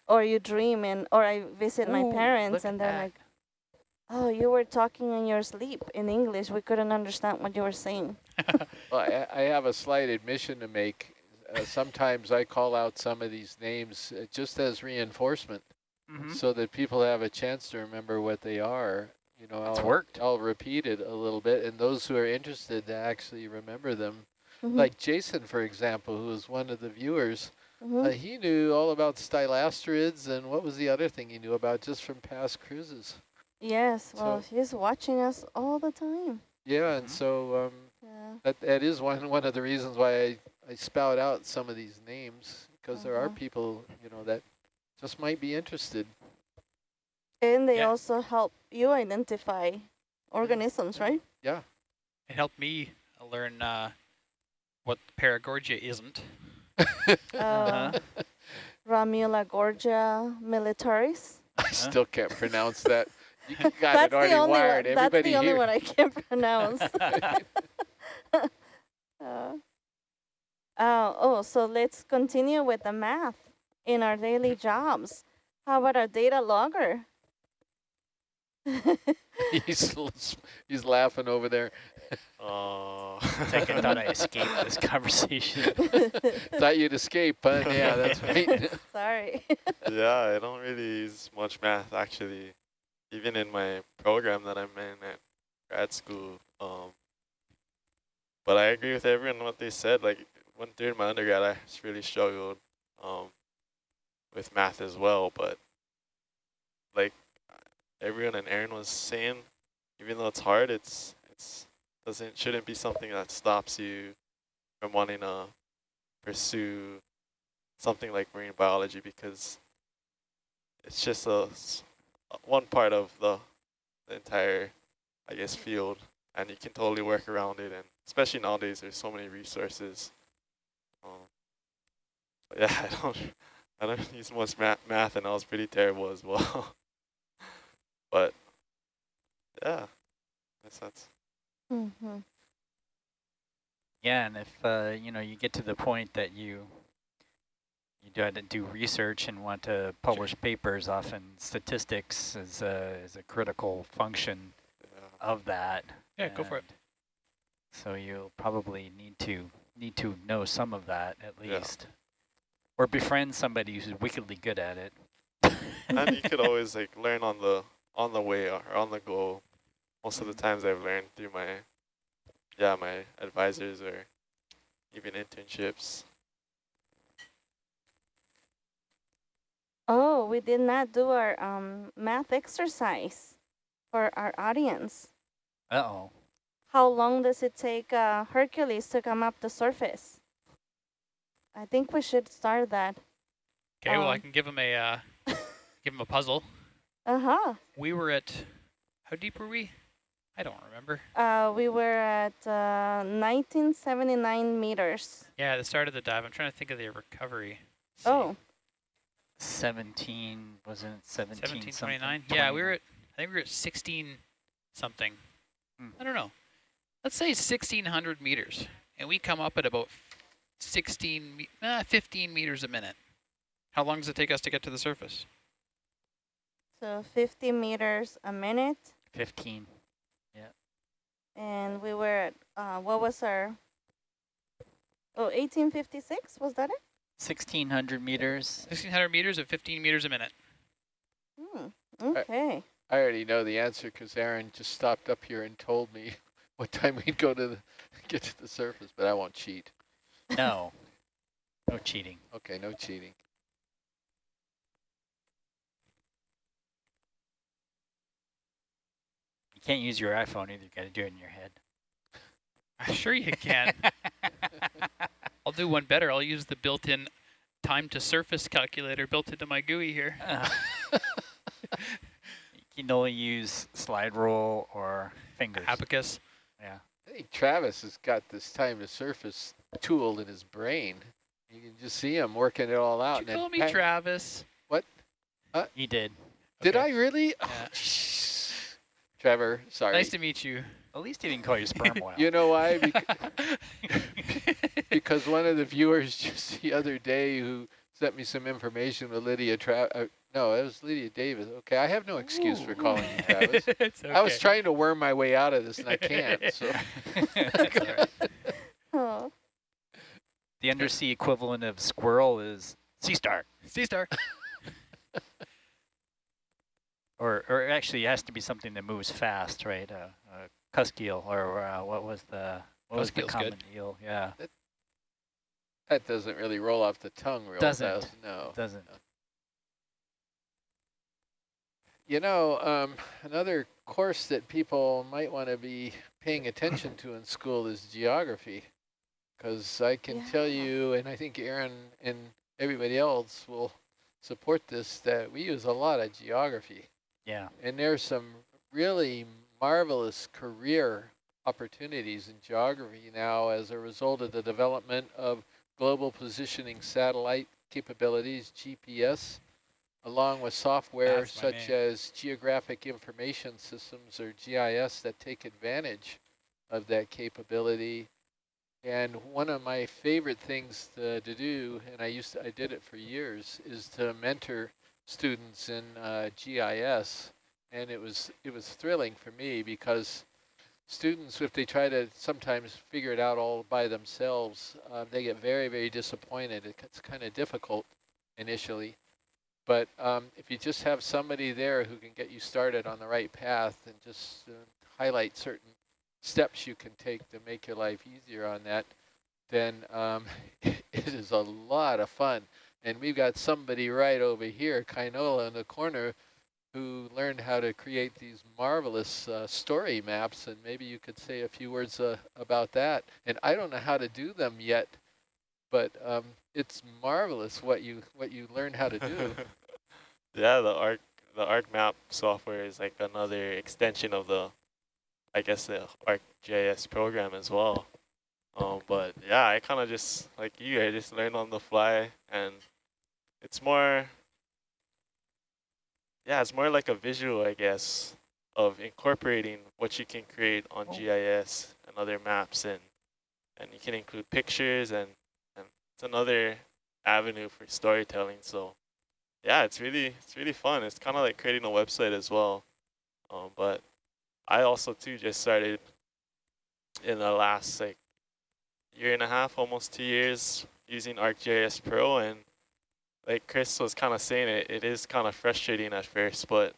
Or you dream and or I visit Ooh, my parents and they're like, oh, you were talking in your sleep in English. We couldn't understand what you were saying. well, I, I, have a slight admission to make. Uh, sometimes I call out some of these names uh, just as reinforcement mm -hmm. so that people have a chance to remember what they are. You know, it's I'll, worked. I'll repeat it a little bit, and those who are interested to actually remember them Mm -hmm. Like Jason, for example, who was one of the viewers, mm -hmm. uh, he knew all about stylasterids and what was the other thing he knew about just from past cruises. Yes, well, so, he's watching us all the time. Yeah, and mm-hmm. so um, yeah. That, that is one, one of the reasons why I, I spout out some of these names, because uh -huh. there are uh-huh. people, you know, that just might be interested. And they yeah. also help you identify organisms, right? Yeah. It helped me learn uh, what Paragorgia isn't. uh, Gorgia militaris. I still can't pronounce that. You got that's it already the only wired. One, Everybody that's the here. only one I can't pronounce. uh, uh, oh, so let's continue with the math in our daily jobs. How about our data logger? he's he's laughing over there. Oh. I thought I escaped this conversation. thought you'd escape, but yeah, that's right. Sorry. yeah, I don't really use much math actually, even in my program that I'm in at grad school. Um, but I agree with everyone what they said. Like when during my undergrad, I really struggled um, with math as well. But like everyone and Aaron was saying, even though it's hard, it's it's doesn't shouldn't be something that stops you from wanting to pursue something like marine biology because it's just a one part of the, the entire I guess field and you can totally work around it and especially nowadays there's so many resources um, yeah I don't I don't use much math, math and I was pretty terrible as well but yeah that's that's Mm -hmm. Yeah, and if uh, you know you get to the point that you you try to do research and want to publish papers, often statistics is a is a critical function yeah. of that. Yeah, go for it. So you'll probably need to need to know some of that at least, yeah. or befriend somebody who's wickedly good at it. and you could always like learn on the on the way or on the go most of the times I've learned through my yeah, my advisors or even internships. Oh, we did not do our um, math exercise for our audience. Uh-oh. How long does it take uh, Hercules to come up the surface? I think we should start that. Okay, well, I Um, can give him a uh, give him a puzzle. Uh-huh. We were at, how deep were we? I don't remember. Uh, we were at uh, 1979 meters. Yeah, the start of the dive. I'm trying to think of the recovery. Let's see. Oh, 17, wasn't it 17 something? 1729? Yeah, we were at, I think we were at 16 something. Hmm. I don't know. Let's say 1600 meters. And we come up at about 16, me- uh, 15 meters a minute. How long does it take us to get to the surface? so 50 meters a minute. 15. yeah. And we were at, uh, what was our, oh, 1856, was that it? 1600 meters. 1600 meters at 15 meters a minute. Hmm, okay. I already know the answer because Aaron just stopped up here and told me what time we'd go to the, get to the surface, but I won't cheat. No. No cheating. Okay, no cheating. You can't use your iPhone either. You got to do it in your head. I'm sure you can. I'll do one better. I'll use the built-in time to surface calculator built into my GUI here. Uh, you can only use slide rule or fingers. Abacus. Yeah. I think Travis has got this time to surface tool in his brain. You can just see him working it all out. Did you call me pa- Travis? You did. Did Okay. I really? Yeah. Oh, Trevor, sorry. Nice to meet you. At least he didn't call you sperm whale. you know why? Bec- because one of the viewers just the other day who sent me some information with Lydia Tra- uh, no, it was Lydia Davis. Okay, I have no excuse for calling you Travis. it's I was trying to worm my way out of this and I can't. So That's. Oh, The undersea equivalent of squirrel is sea star. Sea star. Or, or actually, it has to be something that moves fast, right? Uh, uh, cusk eel, or uh, what was the what was the common good. eel? Yeah, that doesn't really roll off the tongue real Doesn't. fast. No. doesn't. You know, um, another course that people might want to be paying attention to in school is geography. Because I can tell you, and I think Aaron and everybody else will support this, that we use a lot of geography. Yeah. And there's some really marvelous career opportunities in geography now as a result of the development of global positioning satellite capabilities, GPS, along with software That's such as geographic information systems or GIS that take advantage of that capability. And one of my favorite things to, to do, and I used to, I did it for years, is to mentor students in uh, GIS, and it was it was thrilling for me because students, if they try to sometimes figure it out all by themselves, uh, they get very very disappointed. It- It's kind of difficult initially, but um, if you just have somebody there who can get you started on the right path and just uh, highlight certain steps you can take to make your life easier on that, then um, it is a lot of fun. And we've got somebody right over here, Kainola in the corner, who learned how to create these marvelous uh, story maps. And maybe you could say a few words uh, about that. And I don't know how to do them yet, but um, it's marvelous what you what you learn how to do. yeah, the Arc the ArcMap software is like another extension of the, I guess the ArcGIS program as well. Um, but yeah, I kind of just like you, I just learned on the fly, and it's more. Yeah, it's more like a visual, I guess, of incorporating what you can create on Oh. GIS and other maps, and and you can include pictures, and and it's another avenue for storytelling. So yeah, it's really it's really fun. It's kind of like creating a website as well. Um, but I also too just started in the last like year and a half, almost two years, using ArcGIS Pro, and like Chris was kind of saying, it it is kind of frustrating at first, but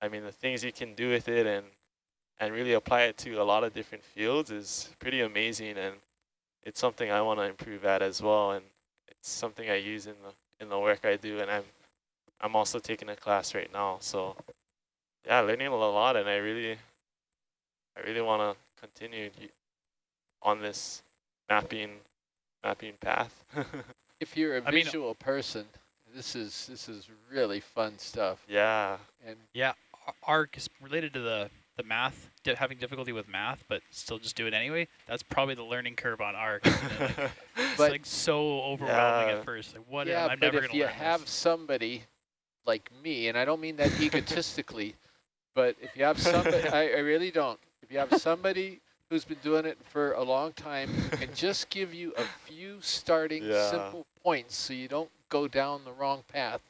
I mean the things you can do with it, and and really apply it to a lot of different fields is pretty amazing. And it's something I want to improve at as well. And it's something I use in the, in the work I do. And I'm, I'm also taking a class right now. So yeah, learning a lot. And I really, I really want to continue on this mapping, mapping path. if you're a I visual mean, person, this is this is really fun stuff. Yeah. And yeah, ARC is related to the the math, having difficulty with math, but still just do it anyway. That's probably the learning curve on ARC. like, it's like so overwhelming yeah. at first. Like what? Yeah, I'm but if you have this. somebody like me, and I don't mean that egotistically, but if you have somebody, I, I really don't. If you have somebody who's been doing it for a long time and just give you a few starting yeah. simple points so you don't go down the wrong path,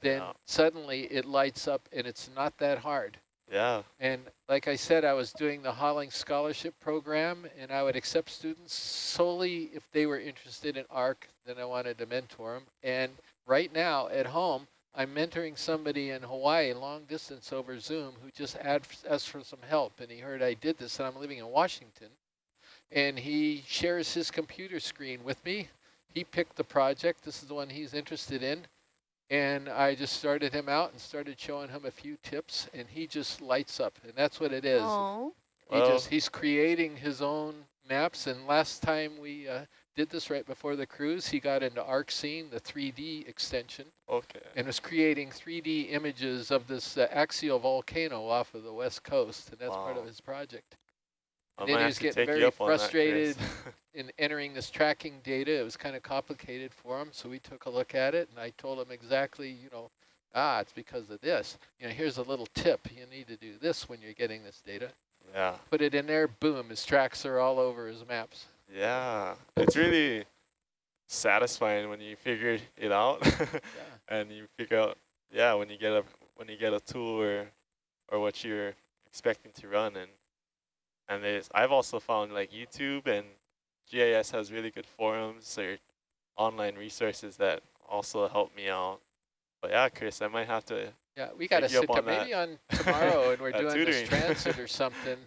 then yeah. suddenly it lights up and it's not that hard. Yeah. And like I said, I was doing the Hollings Scholarship Program, and I would accept students solely if they were interested in ARC, then I wanted to mentor them. And right now at home, I'm mentoring somebody in Hawaii, long distance over Zoom, who just asked for some help. And he heard I did this, and I'm living in Washington. And he shares his computer screen with me. He picked the project. This is the one he's interested in. And I just started him out and started showing him a few tips, and he just lights up. And that's what it is. Aww. He well. just he's creating his own maps. And last time we uh, did this right before the cruise. He got into ArcScene, the 3D extension. Okay. And was creating 3D images of this uh, axial volcano off of the west coast, and that's wow. part of his project. And then he was getting very frustrated in entering this tracking data. It was kind of complicated for him, so we took a look at it, and I told him exactly, you know, ah, it's because of this. You know, here's a little tip. You need to do this when you're getting this data. Yeah. Put it in there, boom, his tracks are all over his maps. Yeah, it's really satisfying when you figure it out yeah. and you figure out, yeah, when you get a when you get a tool or or what you're expecting to run and and there's I've also found like YouTube and GIS has really good forums or online resources that also help me out. But yeah, Chris, I might have to. Yeah, we got to sit down maybe on tomorrow, and we're doing tutoring. this transit or something.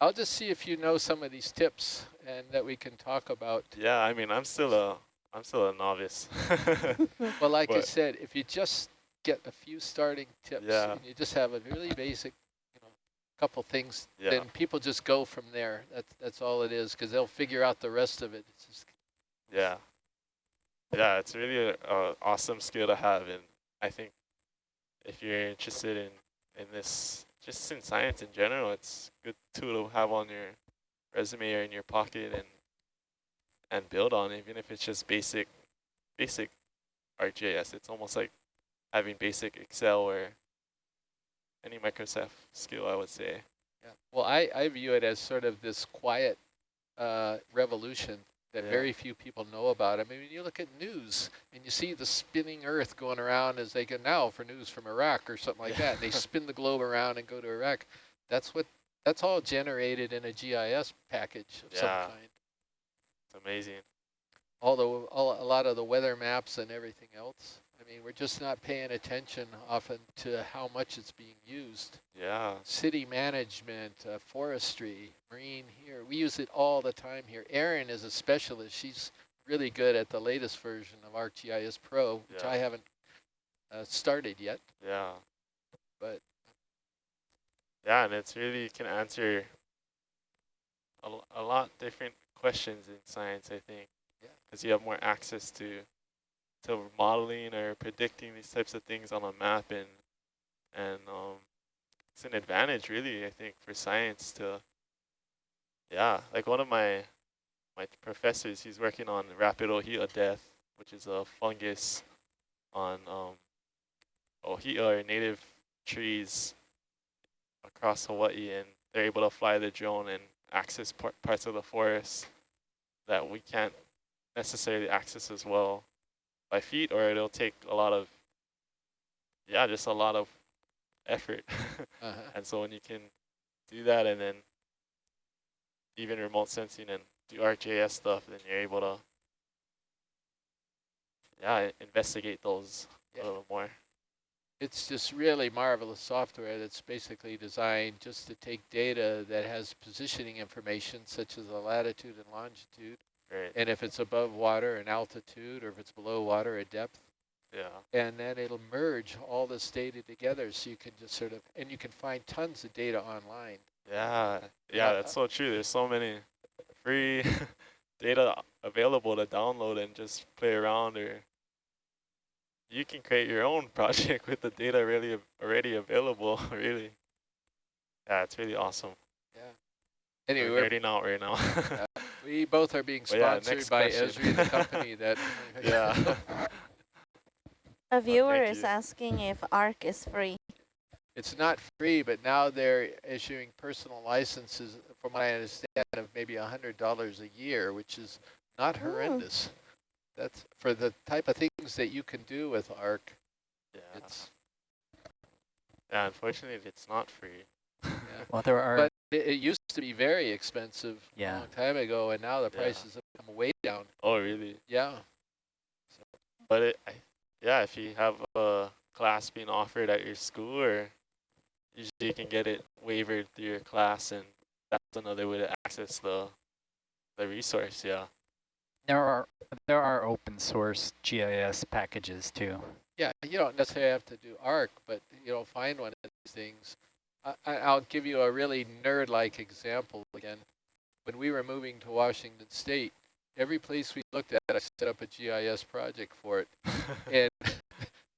I'll just see if you know some of these tips and that we can talk about. Yeah, I mean, I'm still a, I'm still a novice. well, like but I said, if you just get a few starting tips yeah. and you just have a really basic, you know, couple things, yeah. then people just go from there. That's that's all it is, because they'll figure out the rest of it. It's just yeah, yeah, it's really an awesome skill to have, and I think if you're interested in in this just in science in general, it's a good tool to have on your resume or in your pocket and and build on, even if it's just basic basic ArcGIS. It's almost like having basic Excel or any Microsoft skill, I would say. Yeah. Well, I, I view it as sort of this quiet uh, revolution that yeah. very few people know about. I mean, when you look at news and you see the spinning earth going around as they go now for news from Iraq or something like yeah. that, they spin the globe around and go to Iraq. That's what that's all generated in a GIS package of yeah. some kind. It's amazing. Although all, a lot of the weather maps and everything else. I mean, we're just not paying attention often to how much it's being used. Yeah. City management, uh, forestry, marine here. We use it all the time here. Erin is a specialist. She's really good at the latest version of ArcGIS Pro, which yeah. I haven't uh, started yet. Yeah. But. Yeah, and it's really can answer a, a lot different questions in science, I think. Yeah. Because you have more access to to modeling or predicting these types of things on a map and and um, it's an advantage really I think for science to yeah like one of my my professors he's working on rapid ohia death which is a fungus on um, ohia or native trees across Hawaii and they're able to fly the drone and access par parts of the forest that we can't necessarily access as well by feet or it'll take a lot of, yeah, just a lot of effort. uh -huh. And so when you can do that and then even remote sensing and do ArcGIS stuff, then you're able to, yeah, investigate those yeah. a little more. It's just really marvelous software that's basically designed just to take data that has positioning information such as the latitude and longitude, Right. and if it's above water and altitude, or if it's below water at depth, Yeah. and then it'll merge all this data together so you can just sort of, and you can find tons of data online. Yeah. Uh, yeah, uh, that's so true. There's so many free data available to download and just play around or you can create your own project with the data really already available, really. Yeah, it's really awesome. Yeah. Anyway, We're we're, nerding out right now. we both are being But yeah, sponsored next by question. Esri, the company that. yeah. A viewer thank is you. asking if ARC is free. It's not free, but now they're issuing personal licenses, from what I understand, of maybe a hundred dollars a year, which is not horrendous. That's for the type of things that you can do with ARC. yeah. It's Yeah, unfortunately it's not free. Well, there are. but it, it used to be very expensive a Yeah. long time ago, and now the Yeah. prices have come way down. Oh, really? Yeah, But it, I, yeah, if you have a class being offered at your school, or usually you can get it waivered through your class, and that's another way to access the the resource. Yeah. There are there are open source GIS packages too. yeah. You don't necessarily have to do ARC, but you know, find one of these things. I, I- I'll give you a really nerd-like example again. When we were moving to Washington State, every place we looked at, I set up a GIS project for it. and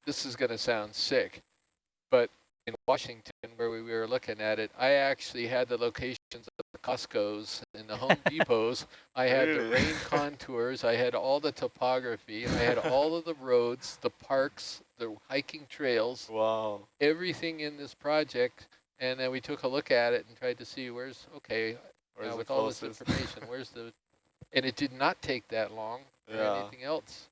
this is going to sound sick, but in Washington, where we were looking at it, I actually had the locations Costco's and the Home Depots. I had the rain contours. I had all the topography. I had all of the roads, the parks, the hiking trails, wow. everything in this project. And then we took a look at it and tried to see where's, okay, Where's with all this information, where's the, and it did not take that long or Yeah. anything else.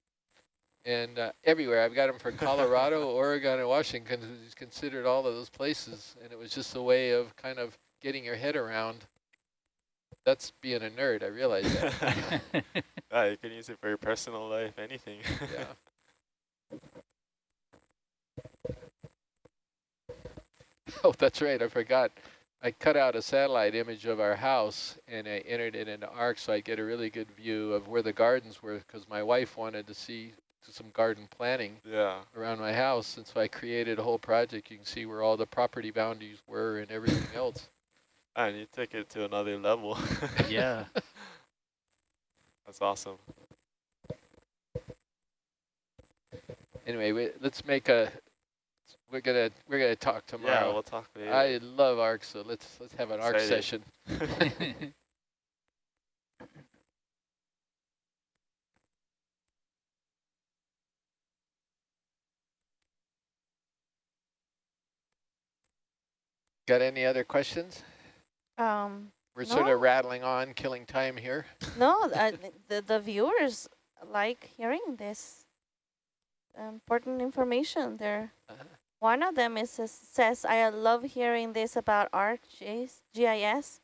And uh, everywhere, I've got them for Colorado, Oregon, and Washington, who's considered all of those places. And it was just a way of kind of getting your head around. That's being a nerd, I realize that. yeah, you can use it for your personal life, anything. yeah. Oh, that's right, I forgot. I cut out a satellite image of our house and I entered it into ARC so I get a really good view of where the gardens were because my wife wanted to see some garden planning yeah. around my house. And so I created a whole project. You can see where all the property boundaries were and everything else. And you took it to another level. yeah. That's awesome. Anyway, we, let's make a. We're gonna we're gonna talk tomorrow. Yeah, we'll talk later. I love ARC, so let's let's have an ARC session. Got any other questions? Um, We're sort of rattling on, killing time here. no, uh, the, the viewers like hearing this important information there. Uh-huh. One of them is says, says, I love hearing this about ArcGIS. GIS.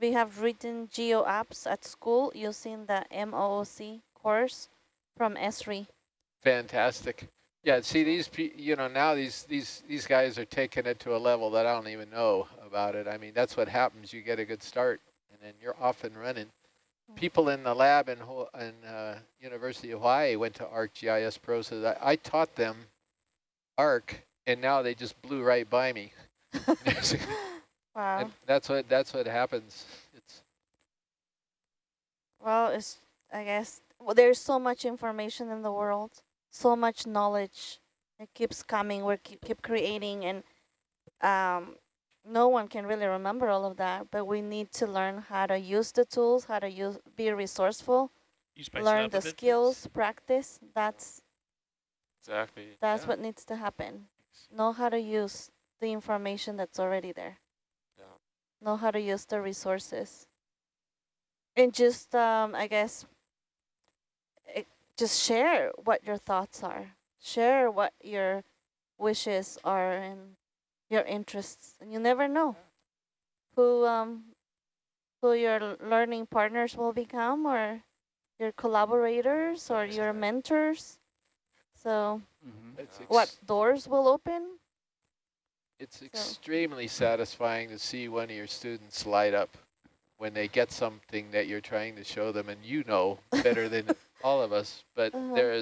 We have written geo apps at school using the MOOC course from Esri. Fantastic. Yeah, see these, you know, now these these these guys are taking it to a level that I don't even know about it. I mean, that's what happens. You get a good start, and then you're off and running. People in the lab in Ho- in uh, University of Hawaii went to ArcGIS Pro, so that I taught them Arc, and now they just blew right by me. Wow. and that's what that's what happens. It's Well, it's I guess well, there's so much information in the world, so much knowledge. It keeps coming. We keep keep creating, and um, no one can really remember all of that. But we need to learn how to use the tools, how to use, be resourceful, You spice it learn the skills, practice. That's exactly. that's Yeah. what needs to happen. Know how to use the information that's already there. Yeah. Know how to use the resources. And just, um, I guess, it, just share what your thoughts are. Share what your wishes are and your interests. And you never know who um who your learning partners will become or your collaborators or your mentors. So Mm -hmm. What doors will open? It's So- extremely satisfying to see one of your students light up when they get something that you're trying to show them and you know better than all of us, but Uh-huh. there is